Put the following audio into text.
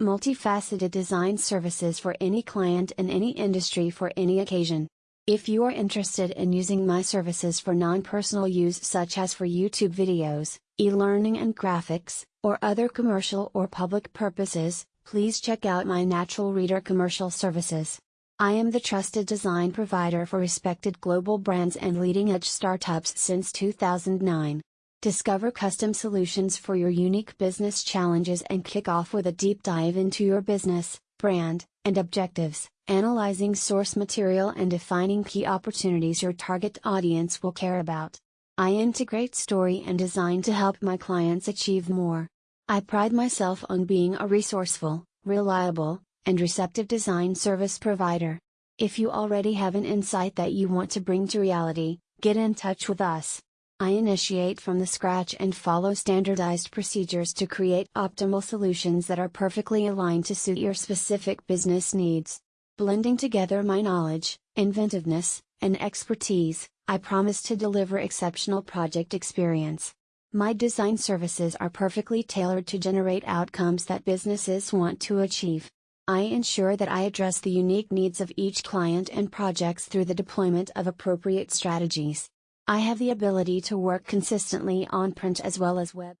multifaceted design services for any client in any industry for any occasion. If you are interested in using my services for non personal use, such as for YouTube videos, e learning and graphics, or other commercial or public purposes, please check out my Natural Reader commercial services. I am the trusted design provider for respected global brands and leading edge startups since 2009. Discover custom solutions for your unique business challenges and kick off with a deep dive into your business, brand, and objectives analyzing source material and defining key opportunities your target audience will care about. I integrate story and design to help my clients achieve more. I pride myself on being a resourceful, reliable, and receptive design service provider. If you already have an insight that you want to bring to reality, get in touch with us. I initiate from the scratch and follow standardized procedures to create optimal solutions that are perfectly aligned to suit your specific business needs. Blending together my knowledge, inventiveness, and expertise, I promise to deliver exceptional project experience. My design services are perfectly tailored to generate outcomes that businesses want to achieve. I ensure that I address the unique needs of each client and projects through the deployment of appropriate strategies. I have the ability to work consistently on print as well as web.